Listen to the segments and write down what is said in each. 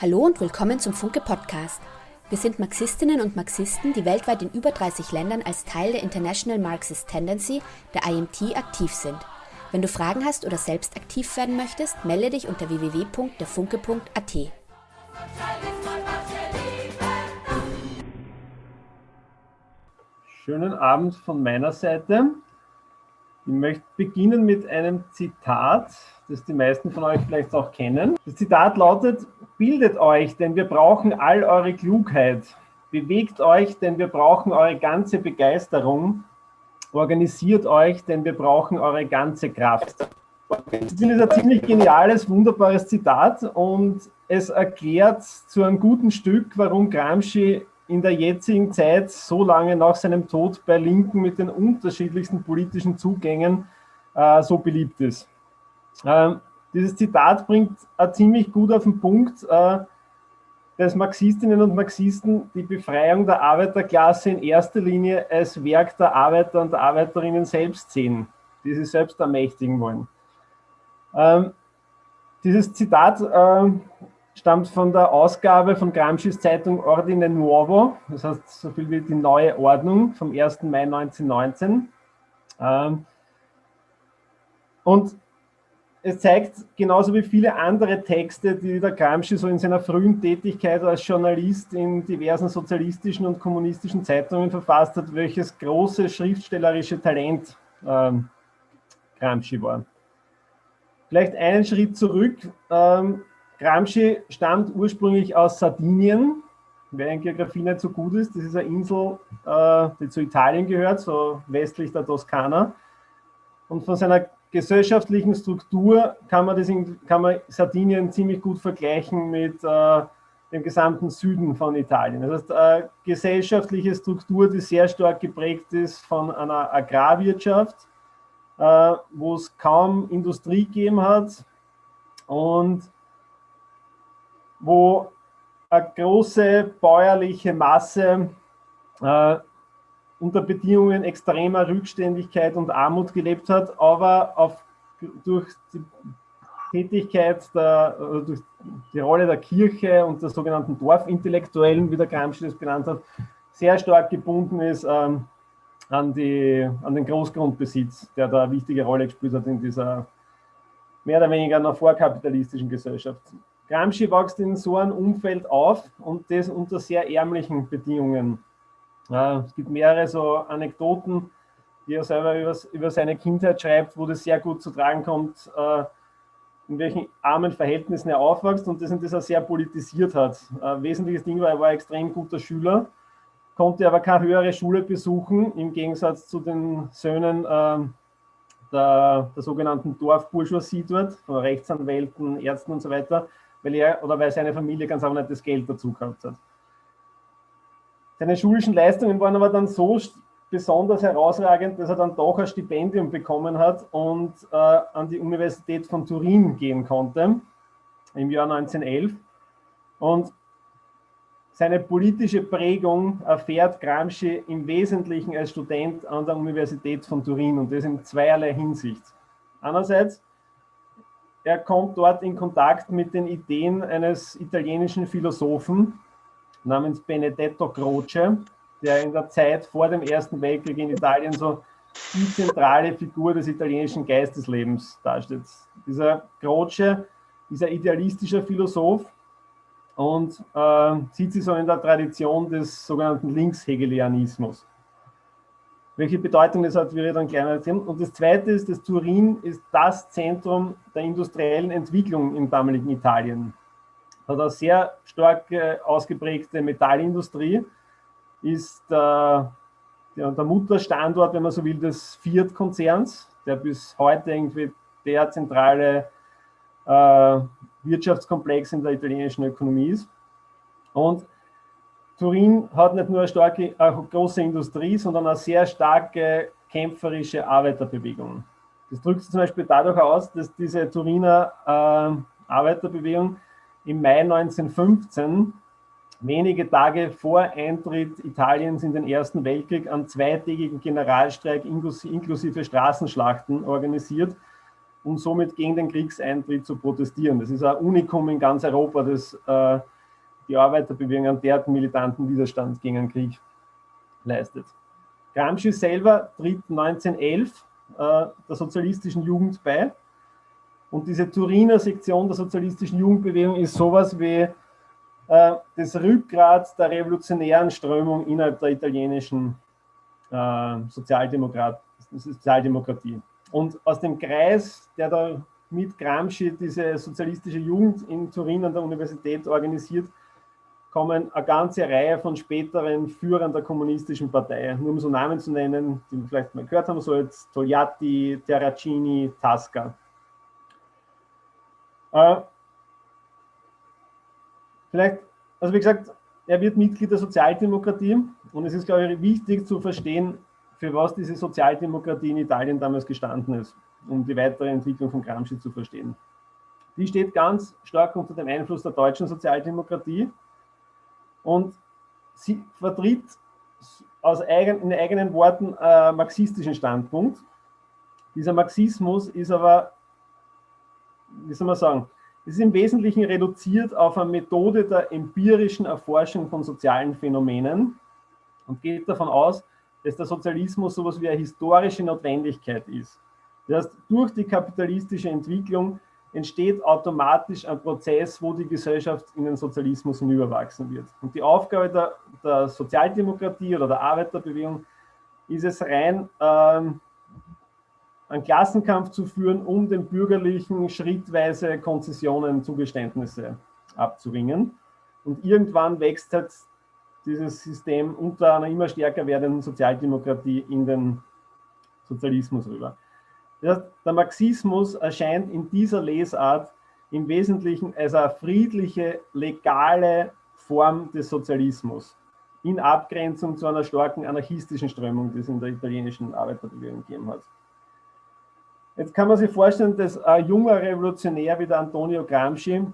Hallo und willkommen zum Funke Podcast. Wir sind Marxistinnen und Marxisten, die weltweit in über 30 Ländern als Teil der International Marxist Tendency, der IMT, aktiv sind. Wenn du Fragen hast oder selbst aktiv werden möchtest, melde dich unter www.derfunke.at. Schönen Abend von meiner Seite. Ich möchte beginnen mit einem Zitat, das die meisten von euch vielleicht auch kennen. Das Zitat lautet, bildet euch, denn wir brauchen all eure Klugheit. Bewegt euch, denn wir brauchen eure ganze Begeisterung. Organisiert euch, denn wir brauchen eure ganze Kraft. Das ist ein ziemlich geniales, wunderbares Zitat und es erklärt zu einem guten Stück, warum Gramsci in der jetzigen Zeit so lange nach seinem Tod bei Linken mit den unterschiedlichsten politischen Zugängen äh, so beliebt ist. Ähm, dieses Zitat bringt äh, ziemlich gut auf den Punkt, äh, dass Marxistinnen und Marxisten die Befreiung der Arbeiterklasse in erster Linie als Werk der Arbeiter und Arbeiterinnen selbst sehen, die sie selbst ermächtigen wollen. Ähm, dieses Zitat äh, stammt von der Ausgabe von Gramsci's Zeitung Ordine Nuovo, das heißt so viel wie die neue Ordnung vom 1. Mai 1919. Ähm, und es zeigt genauso wie viele andere Texte, die der Gramsci so in seiner frühen Tätigkeit als Journalist in diversen sozialistischen und kommunistischen Zeitungen verfasst hat, welches große schriftstellerische Talent ähm, Gramsci war. Vielleicht einen Schritt zurück. Gramsci stammt ursprünglich aus Sardinien. Wer in Geografie nicht so gut ist, das ist eine Insel, äh, die zu Italien gehört, so westlich der Toskana. Und von seiner gesellschaftlichen Struktur kann man, das in, kann man Sardinien ziemlich gut vergleichen mit äh, dem gesamten Süden von Italien. Das heißt, eine gesellschaftliche Struktur, die sehr stark geprägt ist von einer Agrarwirtschaft, äh, wo es kaum Industrie gegeben hat und wo eine große bäuerliche Masse äh, unter Bedingungen extremer Rückständigkeit und Armut gelebt hat, aber auf, durch die Tätigkeit, der, durch die Rolle der Kirche und der sogenannten Dorfintellektuellen, wie der Gramsci das benannt hat, sehr stark gebunden ist ähm, an, die, an den Großgrundbesitz, der da eine wichtige Rolle gespielt hat in dieser mehr oder weniger einer vorkapitalistischen Gesellschaft. Gramsci wächst in so einem Umfeld auf und das unter sehr ärmlichen Bedingungen. Es gibt mehrere so Anekdoten, die er selber über, über, seine Kindheit schreibt, wo das sehr gut zu tragen kommt, äh, in welchen armen Verhältnissen er aufwächst und das, das er sehr politisiert hat. Ein wesentliches Ding war, er war ein extrem guter Schüler, konnte aber keine höhere Schule besuchen, im Gegensatz zu den Söhnen äh, der, der sogenannten Dorfbourgeoisie dort, von Rechtsanwälten, Ärzten und so weiter weil er oder weil seine Familie ganz einfach nicht das Geld dazu gehabt hat. Seine schulischen Leistungen waren aber dann so besonders herausragend, dass er dann doch ein Stipendium bekommen hat und äh, an die Universität von Turin gehen konnte im Jahr 1911. Und seine politische Prägung erfährt Gramsci im Wesentlichen als Student an der Universität von Turin und das in zweierlei Hinsicht. Einerseits er kommt dort in Kontakt mit den Ideen eines italienischen Philosophen namens Benedetto Croce, der in der Zeit vor dem Ersten Weltkrieg in Italien so die zentrale Figur des italienischen Geisteslebens darstellt. Dieser Croce ist ein idealistischer Philosoph und äh, sieht sich so in der Tradition des sogenannten Linkshegelianismus. Welche Bedeutung das hat, wir dann gleich erzählen. Und das Zweite ist, dass Turin ist das Zentrum der industriellen Entwicklung im damaligen Italien. Hat eine sehr stark äh, ausgeprägte Metallindustrie, ist der, der, der Mutterstandort, wenn man so will, des Fiat-Konzerns, der bis heute irgendwie der zentrale äh, Wirtschaftskomplex in der italienischen Ökonomie ist. Und Turin hat nicht nur eine starke, eine große Industrie, sondern eine sehr starke kämpferische Arbeiterbewegung. Das drückt sich zum Beispiel dadurch aus, dass diese Turiner äh, Arbeiterbewegung im Mai 1915, wenige Tage vor Eintritt Italiens in den Ersten Weltkrieg, einen zweitägigen Generalstreik inklusive Straßenschlachten organisiert, und somit gegen den Kriegseintritt zu protestieren. Das ist ein Unikum in ganz Europa, das äh, die Arbeiterbewegung einen derartigen militanten Widerstand gegen den Krieg leistet. Gramsci selber tritt 1911 äh, der sozialistischen Jugend bei und diese Turiner Sektion der sozialistischen Jugendbewegung ist sowas wie äh, das Rückgrat der revolutionären Strömung innerhalb der italienischen äh, Sozialdemokrat Sozialdemokratie. Und aus dem Kreis, der da mit Gramsci diese sozialistische Jugend in Turin an der Universität organisiert, kommen eine ganze Reihe von späteren Führern der kommunistischen Partei. Nur um so Namen zu nennen, die wir vielleicht mal gehört haben, so jetzt Togliatti, Terracini, Tasca. Äh, vielleicht, also wie gesagt, er wird Mitglied der Sozialdemokratie und es ist, glaube ich, wichtig zu verstehen, für was diese Sozialdemokratie in Italien damals gestanden ist, um die weitere Entwicklung von Gramsci zu verstehen. Die steht ganz stark unter dem Einfluss der deutschen Sozialdemokratie und sie vertritt aus eigen, in eigenen Worten einen marxistischen Standpunkt. Dieser Marxismus ist aber, wie soll man sagen, ist im Wesentlichen reduziert auf eine Methode der empirischen Erforschung von sozialen Phänomenen und geht davon aus, dass der Sozialismus so etwas wie eine historische Notwendigkeit ist. Das heißt, durch die kapitalistische Entwicklung entsteht automatisch ein Prozess, wo die Gesellschaft in den Sozialismus hinüberwachsen wird. Und die Aufgabe der, der Sozialdemokratie oder der Arbeiterbewegung ist es rein, ähm, einen Klassenkampf zu führen, um den Bürgerlichen schrittweise Konzessionen, Zugeständnisse abzuringen. Und irgendwann wächst halt dieses System unter einer immer stärker werdenden Sozialdemokratie in den Sozialismus rüber. Der Marxismus erscheint in dieser Lesart im Wesentlichen als eine friedliche, legale Form des Sozialismus in Abgrenzung zu einer starken anarchistischen Strömung, die es in der italienischen Arbeiterbewegung gegeben hat. Jetzt kann man sich vorstellen, dass ein junger Revolutionär wie der Antonio Gramsci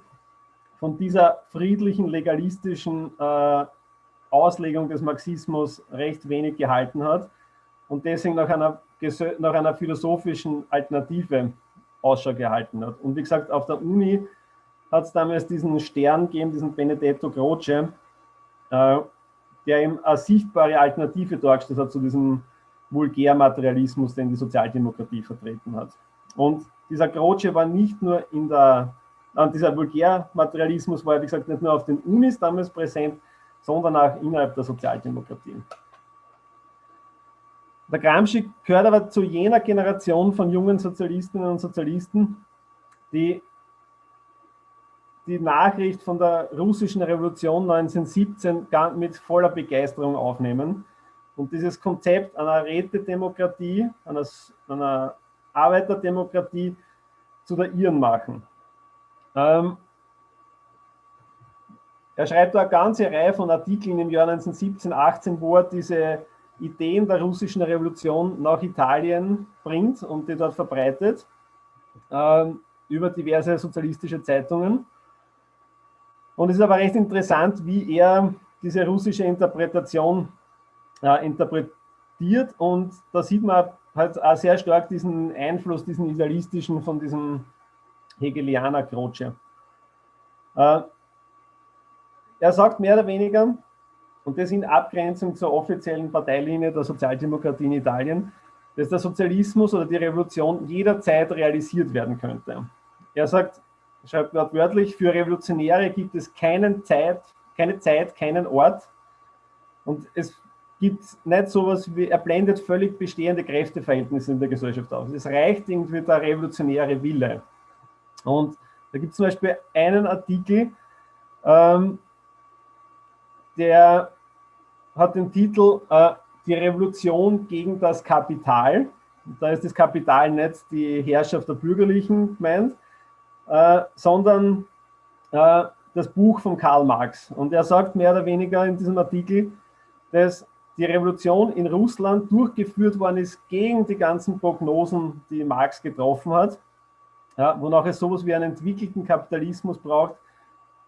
von dieser friedlichen, legalistischen äh, Auslegung des Marxismus recht wenig gehalten hat und deswegen nach einer, nach einer philosophischen Alternative Ausschau gehalten hat. Und wie gesagt, auf der Uni hat es damals diesen Stern gegeben, diesen Benedetto Croce, äh, der ihm eine sichtbare Alternative dargestellt hat zu diesem Vulgärmaterialismus, den die Sozialdemokratie vertreten hat. Und dieser Croce war nicht nur in der, äh, dieser Vulgärmaterialismus war, wie gesagt, nicht nur auf den Unis damals präsent, sondern auch innerhalb der Sozialdemokratie. Der Gramsci gehört aber zu jener Generation von jungen Sozialistinnen und Sozialisten, die die Nachricht von der russischen Revolution 1917 mit voller Begeisterung aufnehmen und dieses Konzept einer Rätedemokratie, einer, einer Arbeiterdemokratie zu der ihren machen. Ähm, er schreibt da eine ganze Reihe von Artikeln im Jahr 1917, 18, wo er diese Ideen der russischen Revolution nach Italien bringt und die dort verbreitet, äh, über diverse sozialistische Zeitungen. Und es ist aber recht interessant, wie er diese russische Interpretation äh, interpretiert und da sieht man halt auch sehr stark diesen Einfluss, diesen idealistischen von diesem Hegelianer Croce. Äh, er sagt mehr oder weniger, und das in Abgrenzung zur offiziellen Parteilinie der Sozialdemokratie in Italien, dass der Sozialismus oder die Revolution jederzeit realisiert werden könnte. Er sagt, schreibt wörtlich, für Revolutionäre gibt es keinen Zeit, keine Zeit, keinen Ort. Und es gibt nicht sowas wie, er blendet völlig bestehende Kräfteverhältnisse in der Gesellschaft aus. Es reicht irgendwie der revolutionäre Wille. Und da gibt es zum Beispiel einen Artikel, ähm, der hat den Titel äh, Die Revolution gegen das Kapital. Da ist das Kapital nicht die Herrschaft der Bürgerlichen gemeint, äh, sondern äh, das Buch von Karl Marx. Und er sagt mehr oder weniger in diesem Artikel, dass die Revolution in Russland durchgeführt worden ist gegen die ganzen Prognosen, die Marx getroffen hat, ja, wonach es sowas wie einen entwickelten Kapitalismus braucht,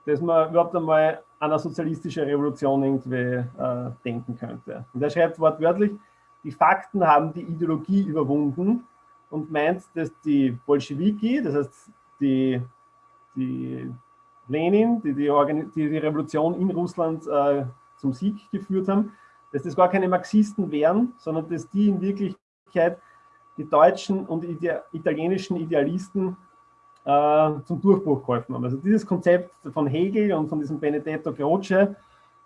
dass man überhaupt einmal an eine sozialistische Revolution irgendwie äh, denken könnte. Und er schreibt wortwörtlich, die Fakten haben die Ideologie überwunden und meint, dass die Bolschewiki, das heißt die, die Lenin, die die, die die, Revolution in Russland äh, zum Sieg geführt haben, dass das gar keine Marxisten wären, sondern dass die in Wirklichkeit die deutschen und ide italienischen Idealisten äh, zum Durchbruch geholfen haben. Also dieses Konzept von Hegel und von diesem Benedetto Croce,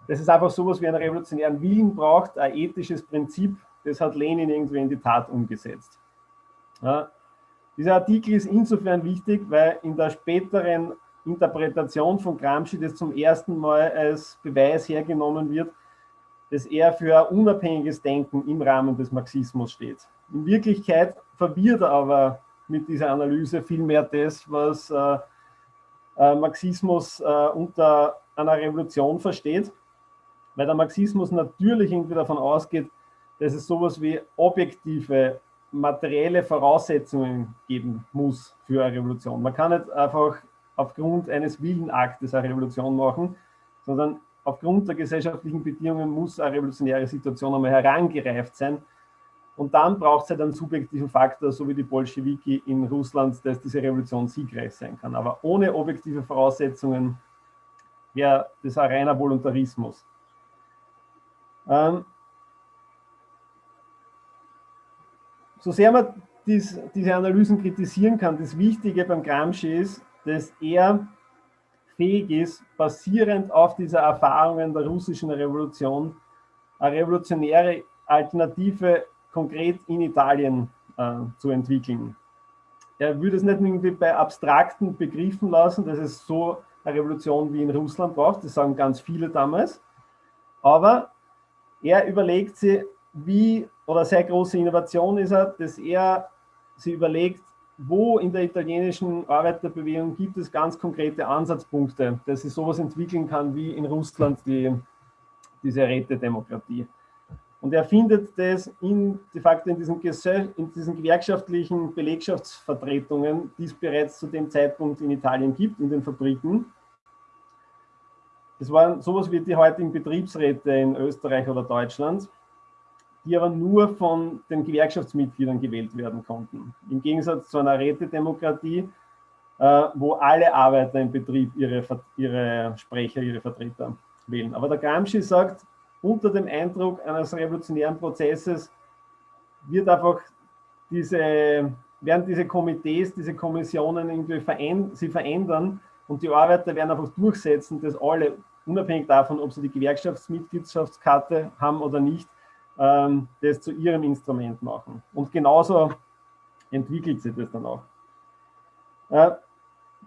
dass es einfach sowas wie einen revolutionären Willen braucht, ein ethisches Prinzip, das hat Lenin irgendwie in die Tat umgesetzt. Ja, dieser Artikel ist insofern wichtig, weil in der späteren Interpretation von Gramsci das zum ersten Mal als Beweis hergenommen wird, dass er für ein unabhängiges Denken im Rahmen des Marxismus steht. In Wirklichkeit verwirrt er aber mit dieser Analyse vielmehr das, was äh, äh, Marxismus äh, unter einer Revolution versteht, weil der Marxismus natürlich irgendwie davon ausgeht, dass es sowas wie objektive, materielle Voraussetzungen geben muss für eine Revolution. Man kann nicht einfach aufgrund eines Willenaktes eine Revolution machen, sondern aufgrund der gesellschaftlichen Bedingungen muss eine revolutionäre Situation einmal herangereift sein. Und dann braucht es halt einen subjektiven Faktor, so wie die Bolschewiki in Russland, dass diese Revolution siegreich sein kann. Aber ohne objektive Voraussetzungen wäre das ein reiner Voluntarismus. Ähm, so sehr man dies, diese Analysen kritisieren kann, das Wichtige beim Gramsci ist, dass er fähig ist, basierend auf dieser Erfahrungen der russischen Revolution, eine revolutionäre Alternative konkret in Italien äh, zu entwickeln. Er würde es nicht irgendwie bei abstrakten Begriffen lassen, dass es so eine Revolution wie in Russland braucht, das sagen ganz viele damals, aber er überlegt sich, wie, oder sehr große Innovation ist er, dass er sich überlegt, wo in der italienischen Arbeiterbewegung gibt es ganz konkrete Ansatzpunkte, dass sie sowas entwickeln kann wie in Russland die, diese Rätedemokratie. Und er findet das in, de facto in diesen, in diesen gewerkschaftlichen Belegschaftsvertretungen, die es bereits zu dem Zeitpunkt in Italien gibt, in den Fabriken. Das waren sowas wie die heutigen Betriebsräte in Österreich oder Deutschland die aber nur von den Gewerkschaftsmitgliedern gewählt werden konnten. Im Gegensatz zu einer Rätedemokratie, äh, wo alle Arbeiter im Betrieb ihre, ihre Sprecher, ihre Vertreter wählen. Aber der Gramsci sagt, unter dem Eindruck eines revolutionären Prozesses wird einfach diese, werden diese Komitees, diese Kommissionen irgendwie verändern, sie verändern und die Arbeiter werden einfach durchsetzen, dass alle, unabhängig davon, ob sie die Gewerkschaftsmitgliedschaftskarte haben oder nicht, ähm, das zu ihrem Instrument machen. Und genauso entwickelt sich das dann auch. Äh,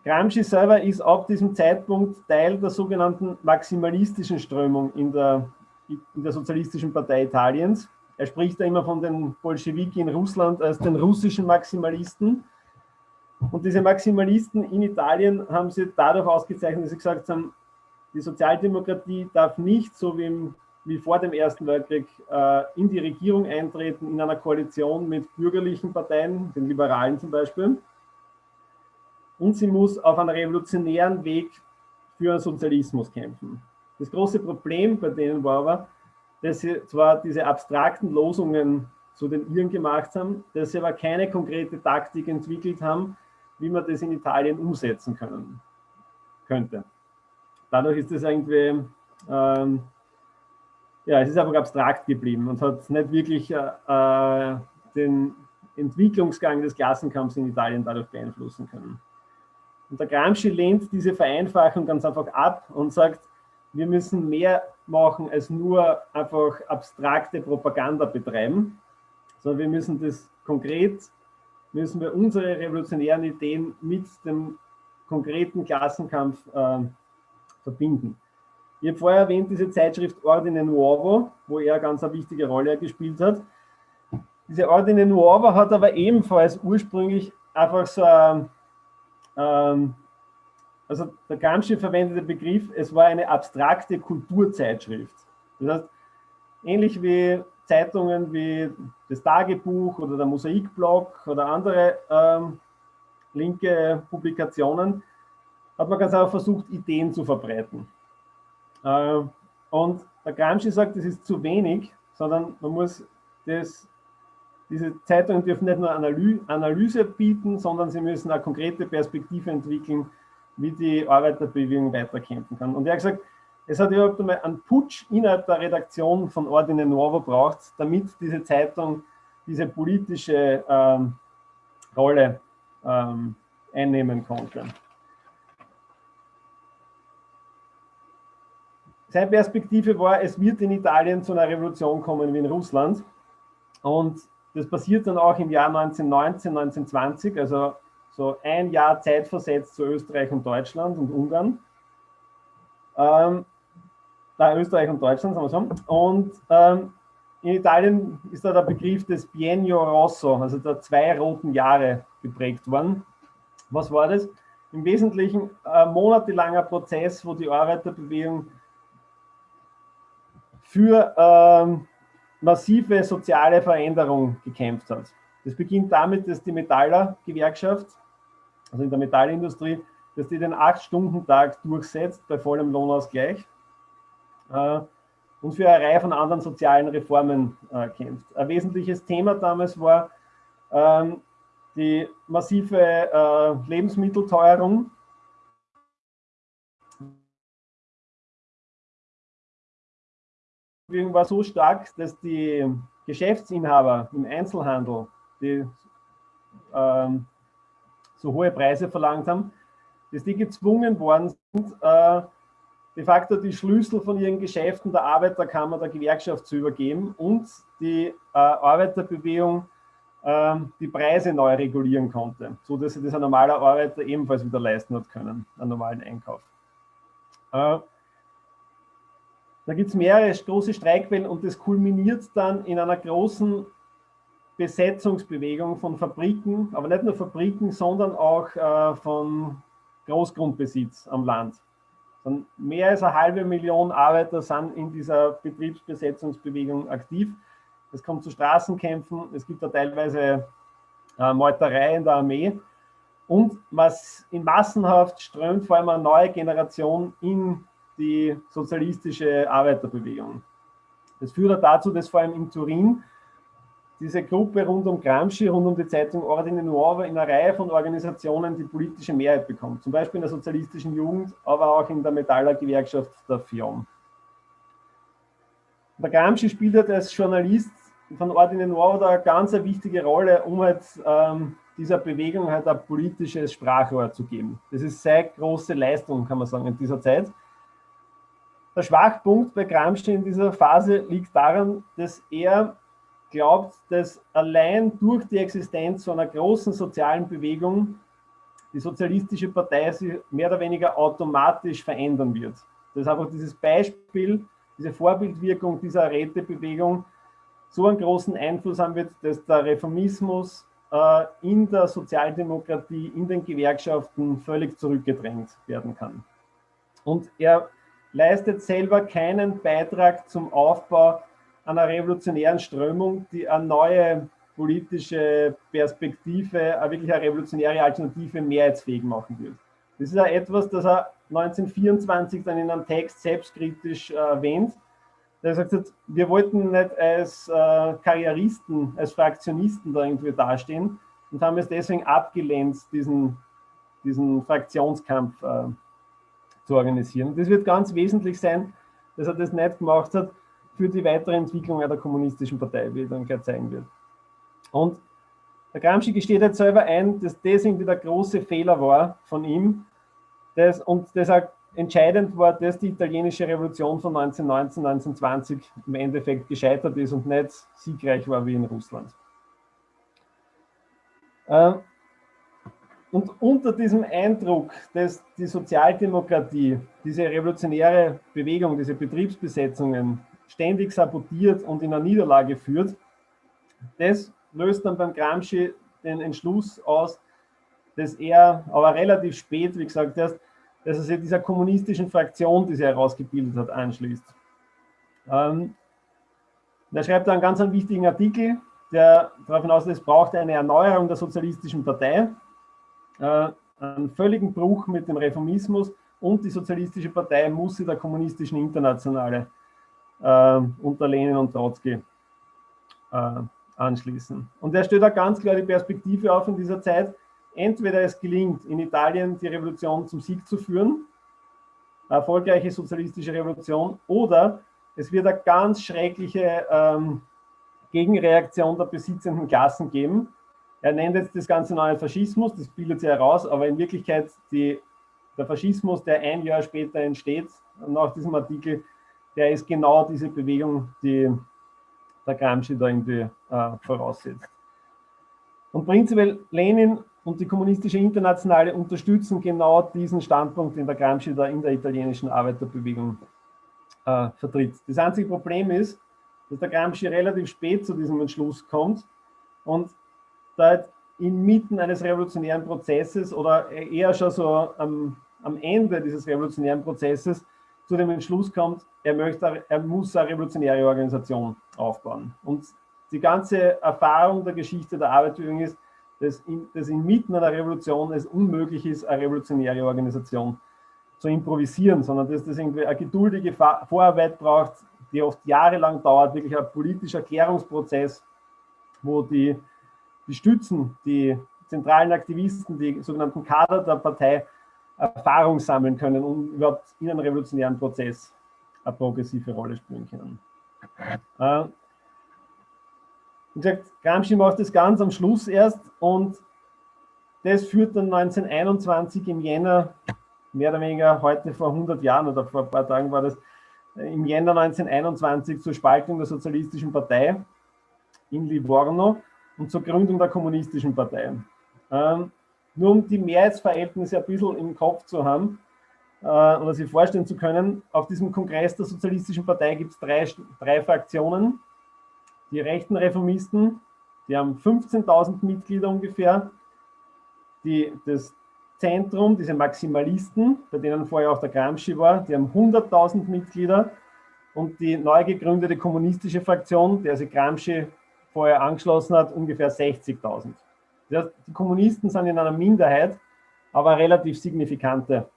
Gramsci selber ist ab diesem Zeitpunkt Teil der sogenannten maximalistischen Strömung in der, in der Sozialistischen Partei Italiens. Er spricht da immer von den Bolschewiki in Russland als den russischen Maximalisten. Und diese Maximalisten in Italien haben sie dadurch ausgezeichnet, dass sie gesagt haben, die Sozialdemokratie darf nicht, so wie im wie vor dem Ersten Weltkrieg äh, in die Regierung eintreten, in einer Koalition mit bürgerlichen Parteien, den Liberalen zum Beispiel. Und sie muss auf einem revolutionären Weg für einen Sozialismus kämpfen. Das große Problem bei denen war aber, dass sie zwar diese abstrakten Losungen zu den Iren gemacht haben, dass sie aber keine konkrete Taktik entwickelt haben, wie man das in Italien umsetzen können, könnte. Dadurch ist es irgendwie ähm, ja, es ist einfach abstrakt geblieben und hat nicht wirklich äh, äh, den Entwicklungsgang des Klassenkampfs in Italien dadurch beeinflussen können. Und der Gramsci lehnt diese Vereinfachung ganz einfach ab und sagt, wir müssen mehr machen als nur einfach abstrakte Propaganda betreiben, sondern wir müssen das konkret, müssen wir unsere revolutionären Ideen mit dem konkreten Klassenkampf äh, verbinden. Ich habe vorher erwähnt, diese Zeitschrift Ordine Nuovo, wo er ganz eine wichtige Rolle gespielt hat. Diese Ordine Nuovo hat aber ebenfalls ursprünglich einfach so ein, ähm, also der Gramsci verwendete Begriff, es war eine abstrakte Kulturzeitschrift. Das heißt, ähnlich wie Zeitungen wie das Tagebuch oder der Mosaikblog oder andere ähm, linke Publikationen, hat man ganz einfach versucht, Ideen zu verbreiten. Äh, und der Gramsci sagt, das ist zu wenig, sondern man muss das, diese Zeitungen dürfen nicht nur Analyse bieten, sondern sie müssen eine konkrete Perspektive entwickeln, wie die Arbeiterbewegung weiterkämpfen kann. Und er hat gesagt, es hat überhaupt einmal einen Putsch innerhalb der Redaktion von Ordine Nuovo braucht, damit diese Zeitung diese politische ähm, Rolle ähm, einnehmen konnte. Seine Perspektive war, es wird in Italien zu einer Revolution kommen wie in Russland. Und das passiert dann auch im Jahr 1919, 1920, also so ein Jahr zeitversetzt zu Österreich und Deutschland und Ungarn. Ähm, da Österreich und Deutschland, sagen wir so. Und ähm, in Italien ist da der Begriff des Biennio Rosso, also der zwei roten Jahre geprägt worden. Was war das? Im Wesentlichen ein monatelanger Prozess, wo die Arbeiterbewegung für ähm, massive soziale Veränderung gekämpft hat. Das beginnt damit, dass die Metaller-Gewerkschaft, also in der Metallindustrie, dass die den 8-Stunden-Tag durchsetzt bei vollem Lohnausgleich äh, und für eine Reihe von anderen sozialen Reformen äh, kämpft. Ein wesentliches Thema damals war ähm, die massive äh, Lebensmittelteuerung. war so stark, dass die Geschäftsinhaber im Einzelhandel, die ähm, so hohe Preise verlangt haben, dass die gezwungen worden sind, äh, de facto die Schlüssel von ihren Geschäften der Arbeiterkammer, der Gewerkschaft zu übergeben und die äh, Arbeiterbewegung äh, die Preise neu regulieren konnte, so dass sich das ein normaler Arbeiter ebenfalls wieder leisten hat können, einen normalen Einkauf. Äh, da gibt es mehrere große Streikwellen und das kulminiert dann in einer großen Besetzungsbewegung von Fabriken, aber nicht nur Fabriken, sondern auch äh, von Großgrundbesitz am Land. Dann mehr als eine halbe Million Arbeiter sind in dieser Betriebsbesetzungsbewegung aktiv. Es kommt zu Straßenkämpfen, es gibt da teilweise äh, Meuterei in der Armee. Und was in Massenhaft strömt vor allem eine neue Generation in die sozialistische Arbeiterbewegung. Das führt dazu, dass vor allem in Turin diese Gruppe rund um Gramsci, rund um die Zeitung Ordine Nuova in einer Reihe von Organisationen die politische Mehrheit bekommt. Zum Beispiel in der sozialistischen Jugend, aber auch in der Metaller-Gewerkschaft der FIOM. Der Gramsci spielt halt als Journalist von Ordine Nuova eine ganz wichtige Rolle, um halt ähm, dieser Bewegung halt ein politisches Sprachrohr zu geben. Das ist seine große Leistung, kann man sagen, in dieser Zeit. Der Schwachpunkt bei Gramsci in dieser Phase liegt daran, dass er glaubt, dass allein durch die Existenz so einer großen sozialen Bewegung die sozialistische Partei sich mehr oder weniger automatisch verändern wird. Das ist einfach dieses Beispiel, diese Vorbildwirkung dieser Rätebewegung so einen großen Einfluss haben wird, dass der Reformismus äh, in der Sozialdemokratie, in den Gewerkschaften völlig zurückgedrängt werden kann. Und er leistet selber keinen Beitrag zum Aufbau einer revolutionären Strömung, die eine neue politische Perspektive, eine wirklich eine revolutionäre Alternative mehrheitsfähig machen wird. Das ist ja etwas, das er 1924 dann in einem Text selbstkritisch äh, erwähnt. Er sagt, wir wollten nicht als äh, Karrieristen, als Fraktionisten da irgendwie dastehen und haben es deswegen abgelehnt, diesen, diesen Fraktionskampf äh, zu organisieren. Das wird ganz wesentlich sein, dass er das nicht gemacht hat, für die weitere Entwicklung der kommunistischen Partei, wie dann gleich zeigen wird. Und der Gramsci gesteht jetzt selber ein, dass das irgendwie der große Fehler war von ihm das, und auch entscheidend war, dass die italienische Revolution von 1919, 1920 im Endeffekt gescheitert ist und nicht siegreich war wie in Russland. Ähm, und unter diesem Eindruck, dass die Sozialdemokratie, diese revolutionäre Bewegung, diese Betriebsbesetzungen ständig sabotiert und in eine Niederlage führt. Das löst dann beim Gramsci den Entschluss aus, dass er aber relativ spät, wie gesagt, erst, dass er sich dieser kommunistischen Fraktion, die sie herausgebildet hat, anschließt. Ähm, er schreibt einen ganz einen wichtigen Artikel, der darauf hinaus es braucht eine Erneuerung der sozialistischen Partei, äh, einen völligen Bruch mit dem Reformismus und die sozialistische Partei muss sie der kommunistischen Internationale äh, unter Lenin und Trotzki äh, anschließen. Und er stellt auch ganz klar die Perspektive auf in dieser Zeit, entweder es gelingt, in Italien die Revolution zum Sieg zu führen, erfolgreiche sozialistische Revolution, oder es wird eine ganz schreckliche ähm, Gegenreaktion der besitzenden Klassen geben. Er nennt jetzt das Ganze neue Faschismus, das bildet sich heraus, aber in Wirklichkeit die, der Faschismus, der ein Jahr später entsteht, nach diesem Artikel, der ist genau diese Bewegung, die der Gramsci da irgendwie äh, voraussetzt. Und prinzipiell Lenin und die kommunistische Internationale unterstützen genau diesen Standpunkt, den der Gramsci da in der italienischen Arbeiterbewegung äh, vertritt. Das einzige Problem ist, dass der Gramsci relativ spät zu diesem Entschluss kommt und da inmitten eines revolutionären Prozesses oder eher schon so am, am Ende dieses revolutionären Prozesses zu dem Entschluss kommt, er, möchte, er muss eine revolutionäre Organisation aufbauen. Und die ganze Erfahrung der Geschichte der Arbeitsbewegung ist, dass, in, dass inmitten einer Revolution es unmöglich ist, eine revolutionäre Organisation zu improvisieren, sondern dass das irgendwie eine geduldige Vorarbeit braucht, die oft jahrelang dauert, wirklich ein politischer Klärungsprozess, wo die, die Stützen, die zentralen Aktivisten, die sogenannten Kader der Partei Erfahrung sammeln können, um überhaupt in einem revolutionären Prozess eine progressive Rolle spielen können. Äh, wie gesagt, Gramsci macht das ganz am Schluss erst und das führt dann 1921 im Jänner, mehr oder weniger heute vor 100 Jahren oder vor ein paar Tagen war das, im Jänner 1921 zur Spaltung der Sozialistischen Partei in Livorno und zur Gründung der Kommunistischen Partei. Ähm, nur um die Mehrheitsverhältnisse ein bisschen im Kopf zu haben äh, oder sich vorstellen zu können, auf diesem Kongress der Sozialistischen Partei gibt es drei, drei Fraktionen. Die rechten Reformisten, die haben 15.000 Mitglieder ungefähr. Die, das Zentrum, diese Maximalisten, bei denen vorher auch der Gramsci war, die haben 100.000 Mitglieder. Und die neu gegründete kommunistische Fraktion, der sich Gramsci vorher angeschlossen hat, ungefähr 60.000. Die Kommunisten sind in einer Minderheit, aber eine relativ signifikante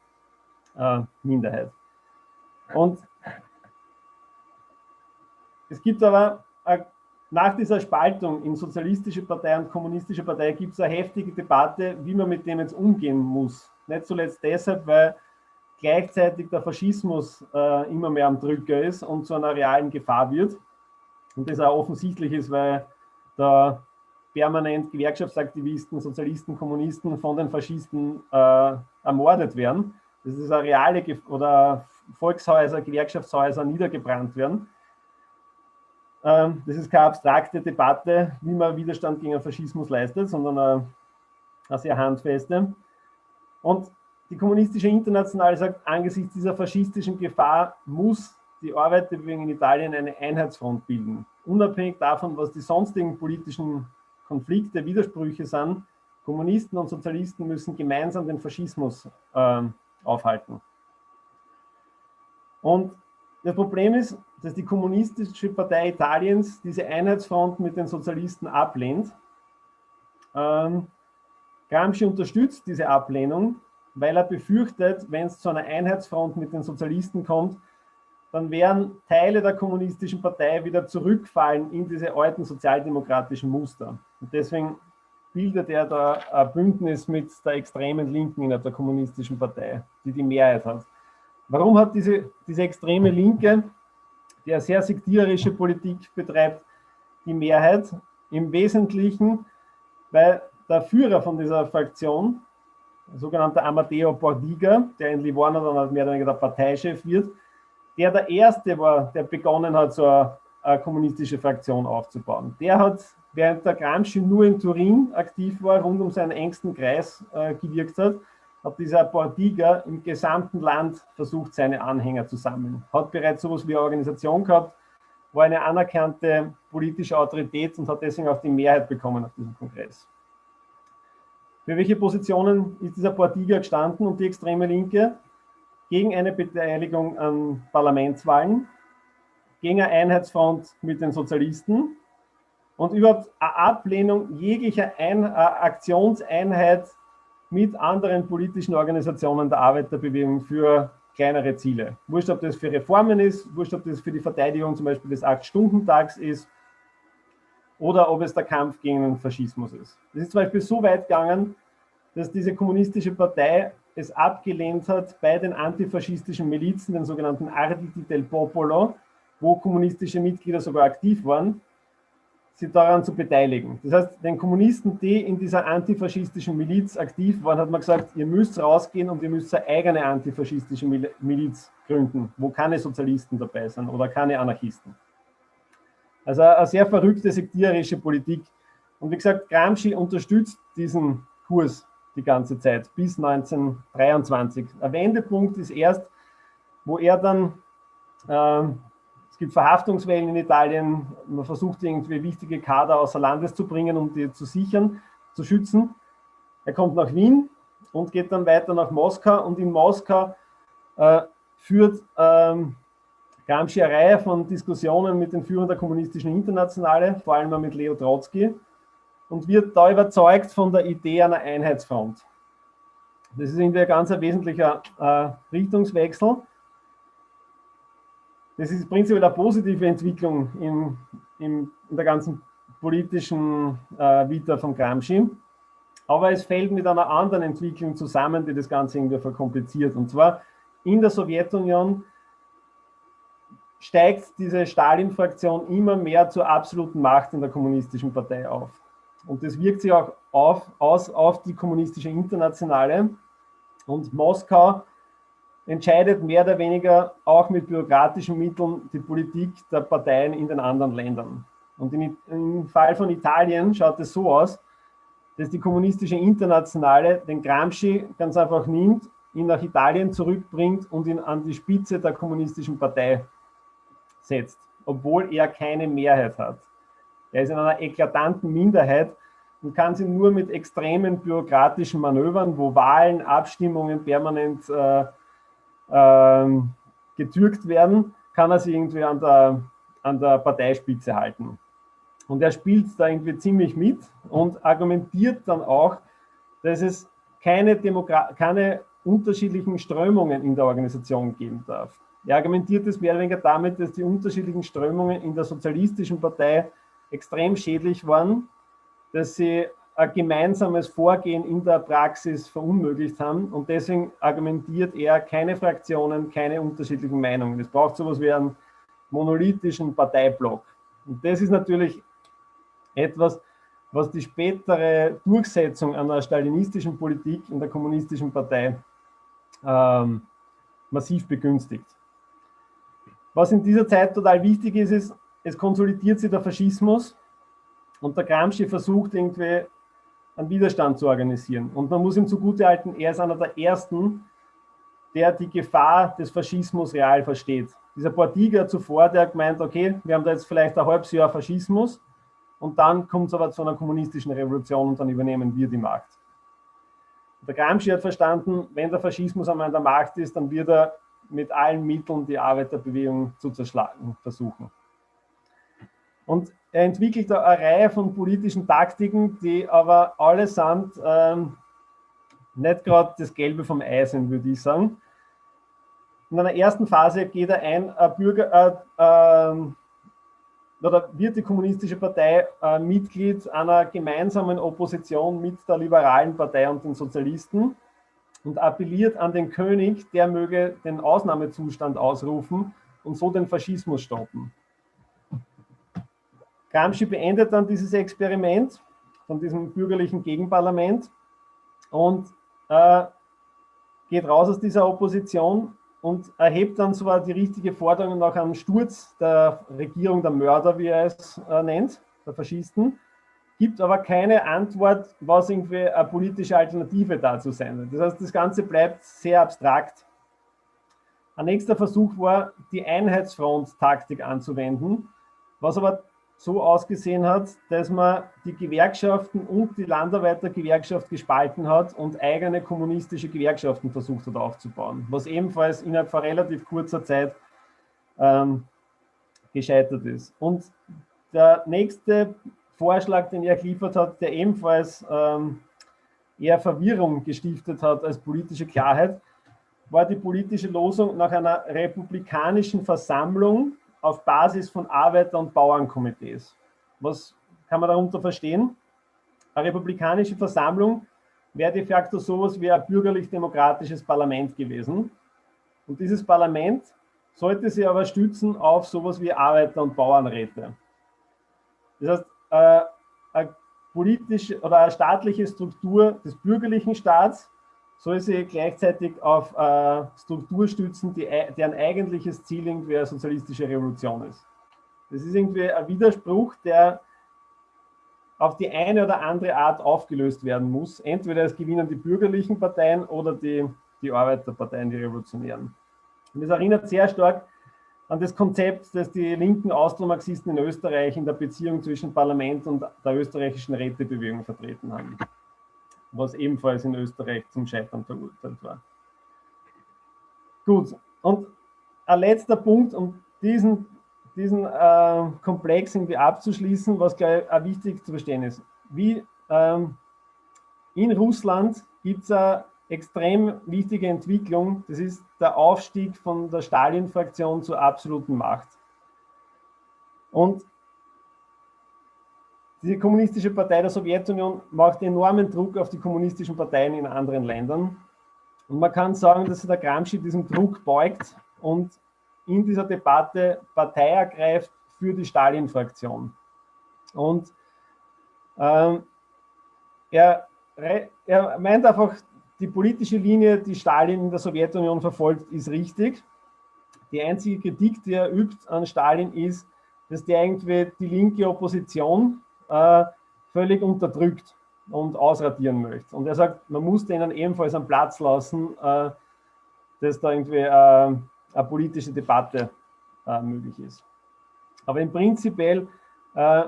äh, Minderheit. Und es gibt aber äh, nach dieser Spaltung in sozialistische Partei und kommunistische Partei gibt es eine heftige Debatte, wie man mit dem jetzt umgehen muss. Nicht zuletzt deshalb, weil gleichzeitig der Faschismus äh, immer mehr am Drücker ist und zu einer realen Gefahr wird. Und das auch offensichtlich ist, weil da permanent Gewerkschaftsaktivisten, Sozialisten, Kommunisten von den Faschisten äh, ermordet werden. Das ist eine reale Ge oder Volkshäuser, Gewerkschaftshäuser niedergebrannt werden. Ähm, das ist keine abstrakte Debatte, wie man Widerstand gegen Faschismus leistet, sondern eine, eine sehr handfeste. Und die kommunistische Internationale sagt, angesichts dieser faschistischen Gefahr muss die Arbeiterbewegung in Italien eine Einheitsfront bilden. Unabhängig davon, was die sonstigen politischen Konflikte, Widersprüche sind. Kommunisten und Sozialisten müssen gemeinsam den Faschismus äh, aufhalten. Und das Problem ist, dass die Kommunistische Partei Italiens diese Einheitsfront mit den Sozialisten ablehnt. Ähm, Gramsci unterstützt diese Ablehnung, weil er befürchtet, wenn es zu einer Einheitsfront mit den Sozialisten kommt, dann werden Teile der kommunistischen Partei wieder zurückfallen in diese alten sozialdemokratischen Muster. Und deswegen bildet er da ein Bündnis mit der extremen Linken in der kommunistischen Partei, die die Mehrheit hat. Warum hat diese, diese extreme Linke, die eine sehr sektierische Politik betreibt, die Mehrheit? Im Wesentlichen, weil der Führer von dieser Fraktion, der sogenannte Amadeo Bordiga, der in Livorno dann mehr oder weniger der Parteichef wird, der der Erste war, der begonnen hat, so eine, eine kommunistische Fraktion aufzubauen. Der hat während der Gramsci nur in Turin aktiv war, rund um seinen engsten Kreis äh, gewirkt hat, hat dieser Bordiga im gesamten Land versucht, seine Anhänger zu sammeln. Hat bereits sowas wie eine Organisation gehabt, war eine anerkannte politische Autorität und hat deswegen auch die Mehrheit bekommen auf diesem Kongress. Für welche Positionen ist dieser Bordiga gestanden und die extreme Linke? Gegen eine Beteiligung an Parlamentswahlen, gegen eine Einheitsfront mit den Sozialisten, und überhaupt eine Ablehnung jeglicher Ein äh, Aktionseinheit mit anderen politischen Organisationen der Arbeiterbewegung für kleinere Ziele. Wurscht, ob das für Reformen ist, wurscht, ob das für die Verteidigung zum Beispiel des Acht-Stunden-Tags ist oder ob es der Kampf gegen den Faschismus ist. Das ist zum Beispiel so weit gegangen, dass diese kommunistische Partei es abgelehnt hat, bei den antifaschistischen Milizen, den sogenannten Arditi del Popolo, wo kommunistische Mitglieder sogar aktiv waren, sie daran zu beteiligen. Das heißt, den Kommunisten, die in dieser antifaschistischen Miliz aktiv waren, hat man gesagt, ihr müsst rausgehen und ihr müsst eine eigene antifaschistische Miliz gründen, wo keine Sozialisten dabei sind oder keine Anarchisten. Also eine sehr verrückte sektierische Politik. Und wie gesagt, Gramsci unterstützt diesen Kurs die ganze Zeit bis 1923. Ein Wendepunkt ist erst, wo er dann äh, es gibt Verhaftungswellen in Italien. Man versucht irgendwie wichtige Kader außer Landes zu bringen, um die zu sichern, zu schützen. Er kommt nach Wien und geht dann weiter nach Moskau. Und in Moskau äh, führt ähm, Gramsci eine Reihe von Diskussionen mit den Führern der kommunistischen Internationale, vor allem mit Leo Trotsky, und wird da überzeugt von der Idee einer Einheitsfront. Das ist irgendwie ein ganz wesentlicher äh, Richtungswechsel. Das ist prinzipiell eine positive Entwicklung in, in, in der ganzen politischen äh, Vita von Gramsci. Aber es fällt mit einer anderen Entwicklung zusammen, die das Ganze irgendwie verkompliziert. Und zwar in der Sowjetunion steigt diese Stalin-Fraktion immer mehr zur absoluten Macht in der kommunistischen Partei auf. Und das wirkt sich auch auf, aus auf die kommunistische Internationale. Und Moskau entscheidet mehr oder weniger auch mit bürokratischen Mitteln die Politik der Parteien in den anderen Ländern. Und in, im Fall von Italien schaut es so aus, dass die kommunistische Internationale den Gramsci ganz einfach nimmt, ihn nach Italien zurückbringt und ihn an die Spitze der kommunistischen Partei setzt, obwohl er keine Mehrheit hat. Er ist in einer eklatanten Minderheit und kann sie nur mit extremen bürokratischen Manövern, wo Wahlen, Abstimmungen permanent äh, ähm, getürkt werden, kann er sich irgendwie an der, an der Parteispitze halten. Und er spielt da irgendwie ziemlich mit und argumentiert dann auch, dass es keine, Demokra keine unterschiedlichen Strömungen in der Organisation geben darf. Er argumentiert es mehr oder weniger damit, dass die unterschiedlichen Strömungen in der sozialistischen Partei extrem schädlich waren, dass sie ein gemeinsames Vorgehen in der Praxis verunmöglicht haben. Und deswegen argumentiert er keine Fraktionen, keine unterschiedlichen Meinungen. Es braucht sowas wie einen monolithischen Parteiblock. Und das ist natürlich etwas, was die spätere Durchsetzung einer stalinistischen Politik in der kommunistischen Partei ähm, massiv begünstigt. Was in dieser Zeit total wichtig ist, ist, es konsolidiert sich der Faschismus und der Gramsci versucht irgendwie einen Widerstand zu organisieren. Und man muss ihm zugutehalten, er ist einer der Ersten, der die Gefahr des Faschismus real versteht. Dieser Portiger zuvor, der hat gemeint, okay, wir haben da jetzt vielleicht ein halbes Jahr Faschismus und dann kommt es aber zu einer kommunistischen Revolution und dann übernehmen wir die Macht. Der Gramsci hat verstanden, wenn der Faschismus einmal an der Macht ist, dann wird er mit allen Mitteln die Arbeiterbewegung zu zerschlagen versuchen. Und er entwickelt eine Reihe von politischen Taktiken, die aber allesamt ähm, nicht gerade das Gelbe vom Ei sind, würde ich sagen. In einer ersten Phase geht er ein, ein Bürger, äh, äh, oder wird die Kommunistische Partei äh, Mitglied einer gemeinsamen Opposition mit der Liberalen Partei und den Sozialisten und appelliert an den König, der möge den Ausnahmezustand ausrufen und so den Faschismus stoppen. Gramsci beendet dann dieses Experiment von diesem bürgerlichen Gegenparlament und äh, geht raus aus dieser Opposition und erhebt dann zwar die richtige Forderung nach einem Sturz der Regierung der Mörder, wie er es äh, nennt, der Faschisten, gibt aber keine Antwort, was irgendwie eine politische Alternative dazu sein wird. Das heißt, das Ganze bleibt sehr abstrakt. Ein nächster Versuch war, die Einheitsfront-Taktik anzuwenden, was aber so ausgesehen hat, dass man die Gewerkschaften und die Landarbeitergewerkschaft gespalten hat und eigene kommunistische Gewerkschaften versucht hat aufzubauen, was ebenfalls innerhalb von relativ kurzer Zeit ähm, gescheitert ist. Und der nächste Vorschlag, den er geliefert hat, der ebenfalls ähm, eher Verwirrung gestiftet hat als politische Klarheit, war die politische Losung nach einer republikanischen Versammlung auf Basis von Arbeiter- und Bauernkomitees, was kann man darunter verstehen? Eine republikanische Versammlung wäre de facto sowas wie ein bürgerlich-demokratisches Parlament gewesen. Und dieses Parlament sollte sich aber stützen auf sowas wie Arbeiter- und Bauernräte. Das heißt, äh, eine politische oder eine staatliche Struktur des bürgerlichen Staats soll sich gleichzeitig auf äh, Struktur stützen, die, deren eigentliches Ziel irgendwie eine sozialistische Revolution ist. Das ist irgendwie ein Widerspruch, der auf die eine oder andere Art aufgelöst werden muss. Entweder es gewinnen die bürgerlichen Parteien oder die, die Arbeiterparteien, die Revolutionären. Und das erinnert sehr stark an das Konzept, das die linken Austromarxisten in Österreich in der Beziehung zwischen Parlament und der österreichischen Rätebewegung vertreten haben, was ebenfalls in Österreich zum Scheitern verurteilt war. Gut, und ein letzter Punkt, um diesen, diesen äh, Komplex irgendwie abzuschließen, was glaube ich auch wichtig zu verstehen ist. Wie ähm, in Russland gibt es eine extrem wichtige Entwicklung, das ist der Aufstieg von der Stalin-Fraktion zur absoluten Macht. Und die Kommunistische Partei der Sowjetunion macht enormen Druck auf die kommunistischen Parteien in anderen Ländern. Und man kann sagen, dass der Gramsci diesem Druck beugt und in dieser Debatte Partei ergreift für die Stalin-Fraktion. Und ähm, er, er meint einfach, die politische Linie, die Stalin in der Sowjetunion verfolgt, ist richtig. Die einzige Kritik, die er übt an Stalin, ist, dass der irgendwie die linke Opposition äh, völlig unterdrückt und ausradieren möchte. Und er sagt, man muss denen ebenfalls einen Platz lassen, äh, dass da irgendwie äh, eine politische Debatte äh, möglich ist. Aber im Prinzipiell äh,